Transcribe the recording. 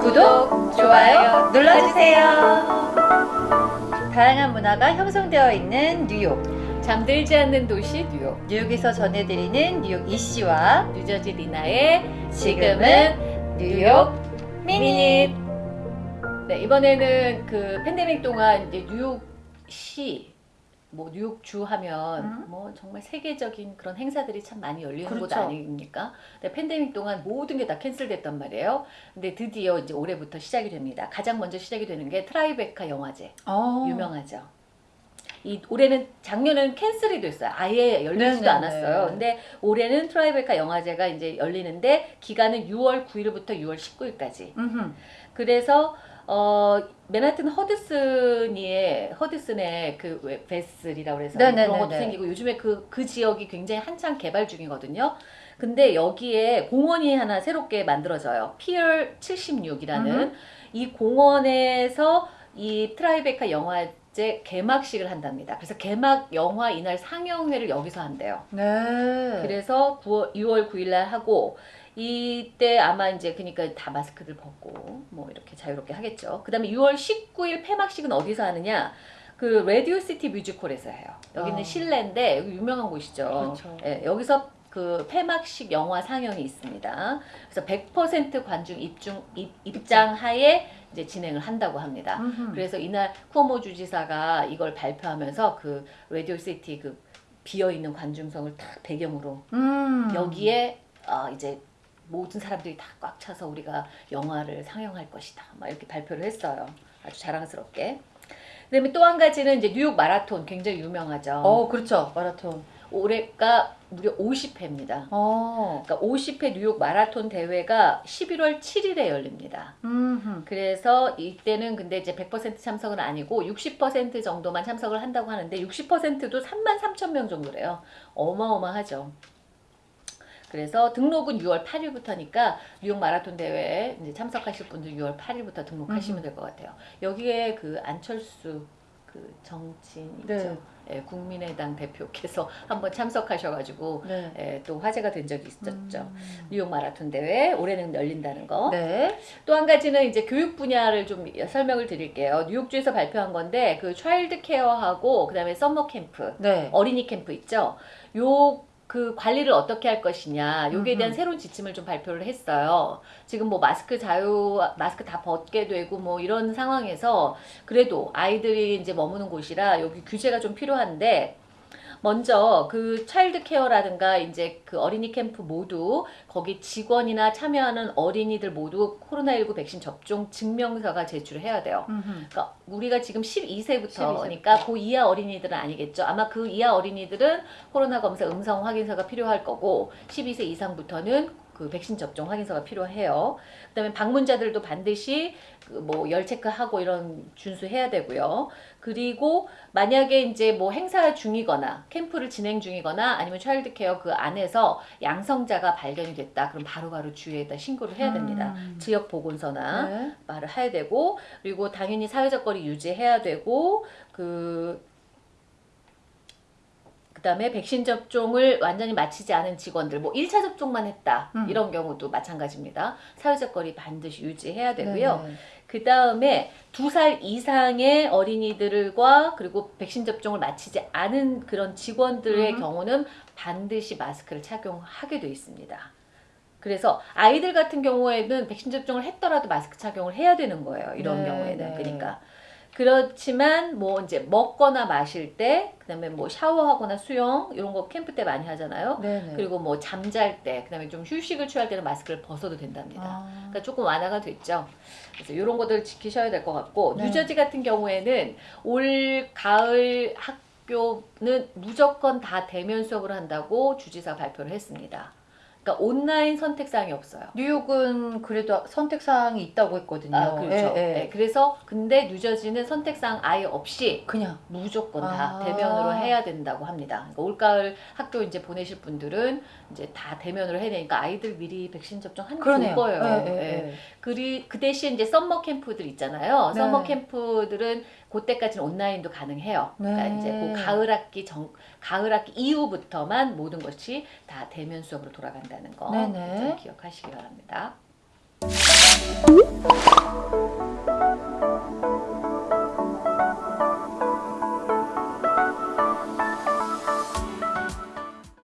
구독, 좋아요 눌러주세요. 다양한 문화가 형성되어 있는 뉴욕. 잠들지 않는 도시 뉴욕 뉴욕에서 전해드리는 뉴욕 이씨와 뉴저지 리나의 지금은 뉴욕 미닛. 네 이번에는 그 팬데믹 동안 이제 뉴욕시 뭐 뉴욕 주 하면 음. 뭐 정말 세계적인 그런 행사들이 참 많이 열리는 곳 그렇죠. 아닙니까? 근데 팬데믹 동안 모든 게 다 cancel됐단 말이에요. 근데 드디어 이제 올해부터 시작이 됩니다. 가장 먼저 시작이 되는 게 트라이베카 영화제 어. 유명하죠. 이 올해는 작년은 cancel이 됐어요. 아예 열리지도 네네네. 않았어요. 근데 올해는 트라이베카 영화제가 이제 열리는데 기간은 6월 9일부터 6월 19일까지. 음흠. 그래서 어 맨하튼 허드슨의 허드슨의 그 왜- 베슬이라고 그래서 네네네네. 그런 것도 생기고 요즘에 그그 지역이 굉장히 한창 개발 중이거든요. 근데 여기에 공원이 하나 새롭게 만들어져요. 피어 76이라는 음흠. 이 공원에서 이 트라이베카 영화 제 개막식을 한답니다. 그래서 개막 영화 이날 상영회를 여기서 한대요. 네. 그래서 9월, 6월 9일 날 하고 이때 아마 이제 그러니까 다 마스크들 벗고 뭐 이렇게 자유롭게 하겠죠. 그 다음에 6월 19일 폐막식은 어디서 하느냐? 그 라디오 시티 뮤직홀에서 해요. 여기는 아. 실내인데 여기 유명한 곳이죠. 그렇죠. 예, 여기서 그 폐막식 영화 상영이 있습니다. 그래서 100% 관중 입중 입, 입장 하에 이제 진행을 한다고 합니다. 음흠. 그래서 이날 쿠오모 주지사가 이걸 발표하면서 그 라디오 시티 그 비어 있는 관중석을 딱 배경으로 음. 여기에 어, 이제 모든 사람들이 다 꽉 차서 우리가 영화를 상영할 것이다. 막 이렇게 발표를 했어요. 아주 자랑스럽게. 그다음에 또 한 가지는 이제 뉴욕 마라톤 굉장히 유명하죠. 어, 그렇죠. 마라톤. 올해가 무려 50회입니다. 어. 그러니까 50회 뉴욕 마라톤 대회가 11월 7일에 열립니다. 음흠. 그래서 이때는 근데 이제 100% 참석은 아니고 60% 정도만 참석을 한다고 하는데 60%도 3만 3천 명 정도래요. 어마어마하죠. 그래서 등록은 6월 8일부터니까 뉴욕 마라톤 대회에 참석하실 분들 6월 8일부터 등록하시면 될 것 같아요. 여기에 그 안철수 그 정치인 있죠. 네. 예, 국민의당 대표께서 한번 참석하셔가지고 네. 예, 또 화제가 된 적이 있었죠. 음. 뉴욕 마라톤 대회 올해는 열린다는 거. 네. 또 한 가지는 이제 교육 분야를 좀 설명을 드릴게요. 뉴욕주에서 발표한 건데 그 차일드 케어하고 그다음에 summer camp, 네. 어린이 캠프 있죠. 요 그 관리를 어떻게 할 것이냐, 요기에 대한 음흠. 새로운 지침을 좀 발표를 했어요. 지금 뭐 마스크 자유, 마스크 다 벗게 되고 뭐 이런 상황에서 그래도 아이들이 이제 머무는 곳이라 여기 규제가 좀 필요한데 먼저 그 차일드 케어라든가 이제 그 어린이 캠프 모두 거기 직원이나 참여하는 어린이들 모두 코로나19 백신 접종 증명서가 제출해야 돼요. 음흠. 그러니까 우리가 지금 12세부터니까 12세부터. 그 이하 어린이들은 아니겠죠. 아마 그 이하 어린이들은 코로나 검사 음성 확인서가 필요할 거고 12세 이상부터는 그 백신 접종 확인서가 필요해요. 그 다음에 방문자들도 반드시 그뭐열 체크하고 이런 준수해야 되고요. 그리고 만약에 이제 뭐 행사 중이거나 캠프를 진행 중이거나 아니면 차일드 케어 그 안에서 양성자가 발견이 됐다. 그럼 바로바로 주위에다 신고를 해야 됩니다. 음. 지역 보건소나 네. 말을 해야 되고 그리고 당연히 사회적 거리 유지해야 되고 그 그다음에 백신 접종을 완전히 마치지 않은 직원들 뭐 1차 접종만 했다. 음. 이런 경우도 마찬가지입니다. 사회적 거리 반드시 유지해야 되고요. 네. 그 다음에 두 살 이상의 어린이들과 그리고 백신 접종을 마치지 않은 그런 직원들의 음. 경우는 반드시 마스크를 착용하게 돼 있습니다. 그래서 아이들 같은 경우에는 백신 접종을 했더라도 마스크 착용을 해야 되는 거예요. 이런 네, 경우에는 네. 그러니까 그렇지만 뭐 이제 먹거나 마실 때 그다음에 뭐 샤워하거나 수영 이런 거 캠프 때 많이 하잖아요. 네네. 그리고 뭐 잠잘 때 그다음에 좀 휴식을 취할 때는 마스크를 벗어도 된답니다. 아. 그러니까 조금 완화가 됐죠. 그래서 이런 것들 지키셔야 될 것 같고 네. 뉴저지 같은 경우에는 올 가을 학교는 무조건 다 대면 수업을 한다고 주지사 발표를 했습니다. 그러니까 온라인 선택사항이 없어요. 뉴욕은 그래도 선택사항이 있다고 했거든요. 아, 그렇죠. 예, 예. 네, 그래서 근데 뉴저지는 선택사항 아예 없이 그냥 무조건 다 아. 대면으로 해야 된다고 합니다. 그러니까 올가을 학교 이제 보내실 분들은 이제 다 대면으로 해야 되니까 아이들 미리 백신 접종하는 게 좋을 그러네요. 거예요. 예, 예, 예. 예. 그리 그 대신 이제 summer camp들 있잖아요. 네. summer camp들은 그때까지는 온라인도 가능해요. 네. 그러니까 이제 그 가을 학기 정 가을 학기 이후부터만 모든 것이 다 대면 수업으로 돌아간다는 거 기억하시기 바랍니다.